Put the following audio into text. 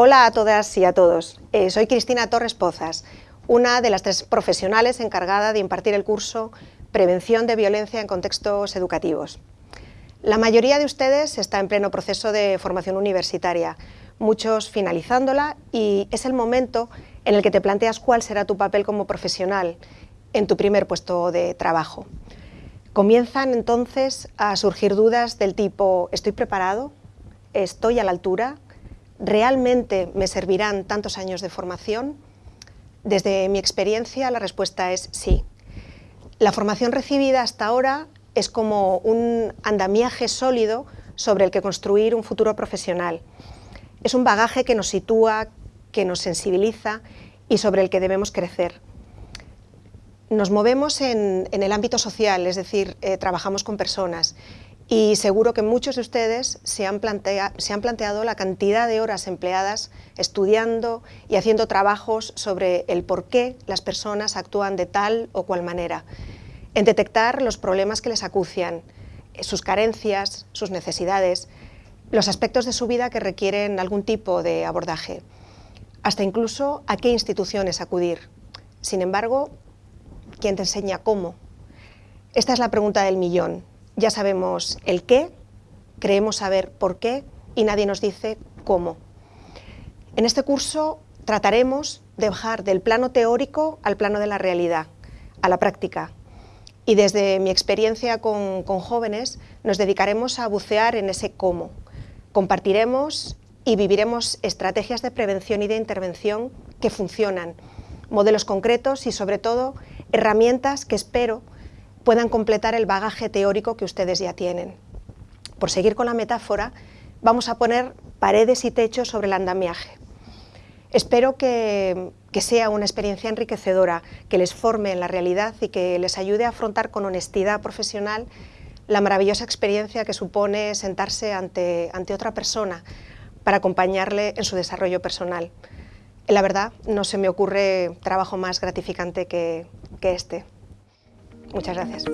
Hola a todas y a todos. Eh, soy Cristina Torres Pozas, una de las tres profesionales encargada de impartir el curso Prevención de Violencia en Contextos Educativos. La mayoría de ustedes está en pleno proceso de formación universitaria, muchos finalizándola y es el momento en el que te planteas cuál será tu papel como profesional en tu primer puesto de trabajo. Comienzan entonces a surgir dudas del tipo ¿estoy preparado? ¿Estoy a la altura? ¿Realmente me servirán tantos años de formación? Desde mi experiencia la respuesta es sí. La formación recibida hasta ahora es como un andamiaje sólido sobre el que construir un futuro profesional. Es un bagaje que nos sitúa, que nos sensibiliza y sobre el que debemos crecer. Nos movemos en, el ámbito social, es decir, eh, trabajamos con personas y seguro que muchos de ustedes se han, planteado la cantidad de horas empleadas estudiando y haciendo trabajos sobre el por qué las personas actúan de tal o cual manera, en detectar los problemas que les acucian, sus carencias, sus necesidades, los aspectos de su vida que requieren algún tipo de abordaje, hasta incluso a qué instituciones acudir. Sin embargo, ¿quién te enseña cómo? Esta es la pregunta del millón ya sabemos el qué, creemos saber por qué y nadie nos dice cómo. En este curso trataremos de bajar del plano teórico al plano de la realidad, a la práctica. Y desde mi experiencia con, con jóvenes nos dedicaremos a bucear en ese cómo. Compartiremos y viviremos estrategias de prevención y de intervención que funcionan, modelos concretos y sobre todo herramientas que espero puedan completar el bagaje teórico que ustedes ya tienen. Por seguir con la metáfora, vamos a poner paredes y techos sobre el andamiaje. Espero que, sea una experiencia enriquecedora, que les forme en la realidad y que les ayude a afrontar con honestidad profesional la maravillosa experiencia que supone sentarse ante, ante otra persona para acompañarle en su desarrollo personal. La verdad, no se me ocurre trabajo más gratificante que este. Muchas gracias.